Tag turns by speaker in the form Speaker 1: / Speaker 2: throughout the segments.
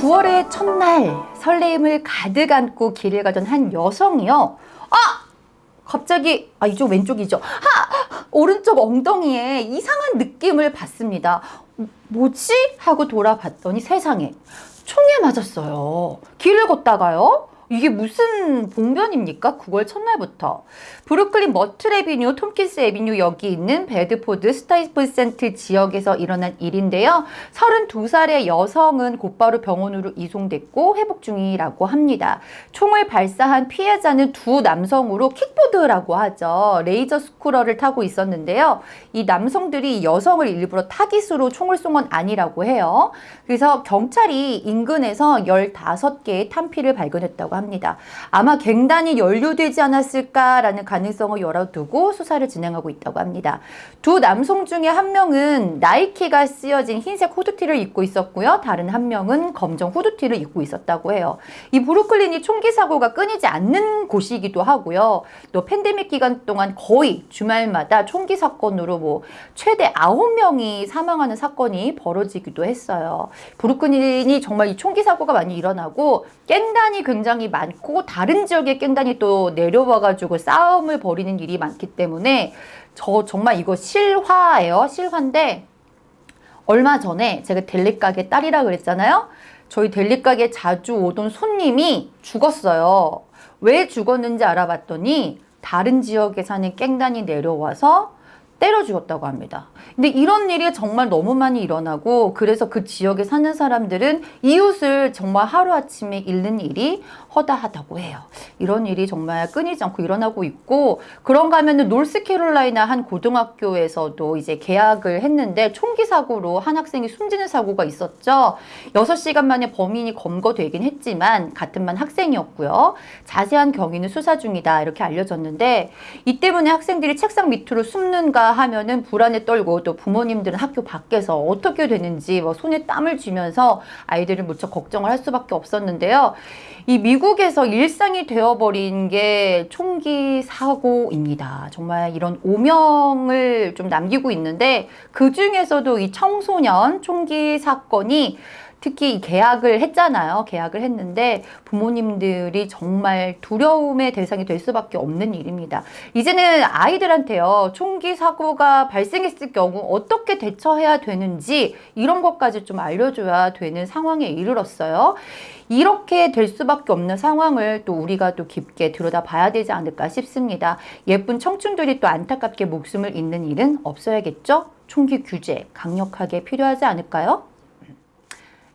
Speaker 1: 9월의 첫날 설레임을 가득 안고 길을 가던 한 여성이요. 아! 갑자기 아 이쪽 왼쪽이죠. 하! 오른쪽 엉덩이에 이상한 느낌을 받습니다. 뭐지? 하고 돌아봤더니 세상에 총에 맞았어요. 길을 걷다가요. 이게 무슨 봉변입니까? 9월 첫날부터. 브루클린 머틀 에비뉴, 톰킨스 에비뉴 여기 있는 베드포드 스타이브센트 지역에서 일어난 일인데요. 32살의 여성은 곧바로 병원으로 이송됐고 회복 중이라고 합니다. 총을 발사한 피해자는 두 남성으로 킥보드라고 하죠. 레이저 스쿠러를 타고 있었는데요. 이 남성들이 여성을 일부러 타깃으로 총을 쏜 건 아니라고 해요. 그래서 경찰이 인근에서 15개의 탄피를 발견했다고 합니다. 아마 갱단이 연루되지 않았을까라는 가능성을 열어두고 수사를 진행하고 있다고 합니다. 두 남성 중에 한 명은 나이키가 쓰여진 흰색 후드티를 입고 있었고요. 다른 한 명은 검정 후드티를 입고 있었다고 해요. 이 브루클린이 총기 사고가 끊이지 않는 곳이기도 하고요. 또 팬데믹 기간 동안 거의 주말마다 총기 사건으로 뭐 최대 9명이 사망하는 사건이 벌어지기도 했어요. 브루클린이 정말 이 총기 사고가 많이 일어나고 깽단이 굉장히 많고 다른 지역의 깽단이 또 내려와가지고 싸움을 벌이는 일이 많기 때문에 저 정말 이거 실화예요. 실화인데 얼마 전에 제가 델리 가게 딸이라 그랬잖아요. 저희 델리 가게 자주 오던 손님이 죽었어요. 왜 죽었는지 알아봤더니 다른 지역에 사는 깽단이 내려와서 때려 죽였다고 합니다. 근데 이런 일이 정말 너무 많이 일어나고 그래서 그 지역에 사는 사람들은 이웃을 정말 하루아침에 잃는 일이 허다하다고 해요. 이런 일이 정말 끊이지 않고 일어나고 있고 그런가 하면 은 노스캐롤라이나 한 고등학교에서도 이제 계약을 했는데 총기 사고로 한 학생이 숨지는 사고가 있었죠. 6시간 만에 범인이 검거되긴 했지만 같은 반 학생이었고요. 자세한 경위는 수사 중이다 이렇게 알려졌는데 이 때문에 학생들이 책상 밑으로 숨는가 하면은 불안에 떨고 또 부모님들은 학교 밖에서 어떻게 되는지 뭐 손에 땀을 쥐면서 아이들을 무척 걱정을 할 수밖에 없었는데요. 이 미국에서 일상이 되어버린 게 총기 사고입니다. 정말 이런 오명을 좀 남기고 있는데 그 중에서도 이 청소년 총기 사건이 특히 계약을 했잖아요. 계약을 했는데 부모님들이 정말 두려움의 대상이 될 수밖에 없는 일입니다. 이제는 아이들한테요. 총기 사고가 발생했을 경우 어떻게 대처해야 되는지 이런 것까지 좀 알려줘야 되는 상황에 이르렀어요. 이렇게 될 수밖에 없는 상황을 또 우리가 또 깊게 들여다봐야 되지 않을까 싶습니다. 예쁜 청춘들이 또 안타깝게 목숨을 잃는 일은 없어야겠죠? 총기 규제 강력하게 필요하지 않을까요?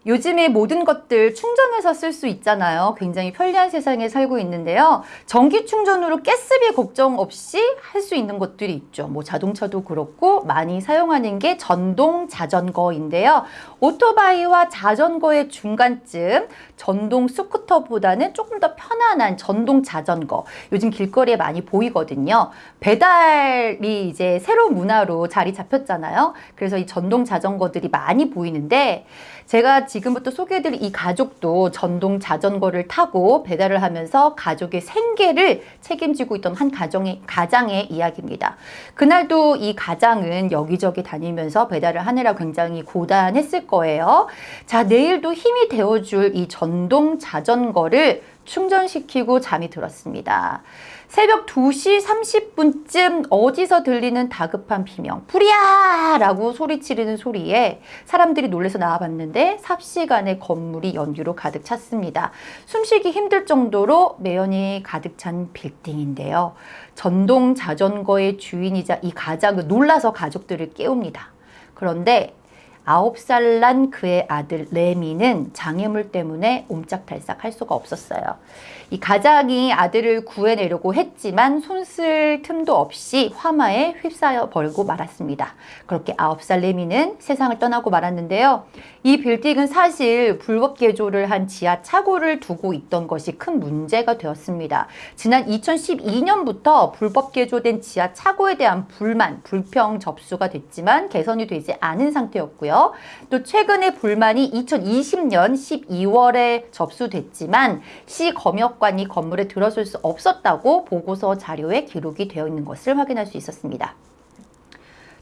Speaker 1: 요즘에 모든 것들 충전해서 쓸 수 있잖아요. 굉장히 편리한 세상에 살고 있는데요. 전기 충전으로 가스비 걱정 없이 할 수 있는 것들이 있죠. 뭐 자동차도 그렇고 많이 사용하는 게 전동 자전거인데요. 오토바이와 자전거의 중간쯤 전동 스쿠터보다는 조금 더 편안한 전동 자전거. 요즘 길거리에 많이 보이거든요. 배달이 이제 새로운 문화로 자리 잡혔잖아요. 그래서 이 전동 자전거들이 많이 보이는데 제가 지금부터 소개해드릴 이 가족도 전동 자전거를 타고 배달을 하면서 가족의 생계를 책임지고 있던 한 가정의, 가장의 이야기입니다. 그날도 이 가장은 여기저기 다니면서 배달을 하느라 굉장히 고단했을 거예요. 자, 내일도 힘이 되어줄 이 전동 자전거를 충전시키고 잠이 들었습니다. 새벽 2시 30분쯤 어디서 들리는 다급한 비명 불이야! 라고 소리치르는 소리에 사람들이 놀래서 나와봤는데 삽시간에 건물이 연기로 가득 찼습니다. 숨쉬기 힘들 정도로 매연이 가득 찬 빌딩인데요. 전동 자전거의 주인이자 이 가장은 놀라서 가족들을 깨웁니다. 그런데 아홉 살 난 그의 아들 레미는 장애물 때문에 옴짝달싹 할 수가 없었어요. 이 가장이 아들을 구해내려고 했지만 손쓸 틈도 없이 화마에 휩싸여 버리고 말았습니다. 그렇게 아홉 살 레미는 세상을 떠나고 말았는데요. 이 빌딩은 사실 불법 개조를 한 지하 차고를 두고 있던 것이 큰 문제가 되었습니다. 지난 2012년부터 불법 개조된 지하 차고에 대한 불만, 불평 접수가 됐지만 개선이 되지 않은 상태였 고요. 또 최근에 불만이 2020년 12월에 접수됐지만 시 검역관이 건물에 들어설 수 없었다고 보고서 자료에 기록이 되어 있는 것을 확인할 수 있었습니다.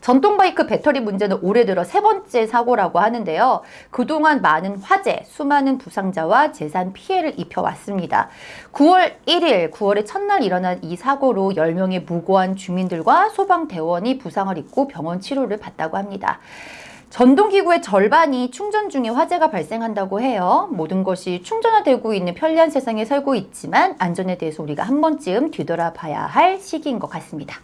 Speaker 1: 전동 바이크 배터리 문제는 올해 들어 세 번째 사고라고 하는데요. 그동안 많은 화재, 수많은 부상자와 재산 피해를 입혀왔습니다. 9월 1일, 9월의 첫날 일어난 이 사고로 10명의 무고한 주민들과 소방대원이 부상을 입고 병원 치료를 받다고 합니다. 전동기구의 절반이 충전 중에 화재가 발생한다고 해요. 모든 것이 충전화되고 있는 편리한 세상에 살고 있지만 안전에 대해서 우리가 한 번쯤 뒤돌아봐야 할 시기인 것 같습니다.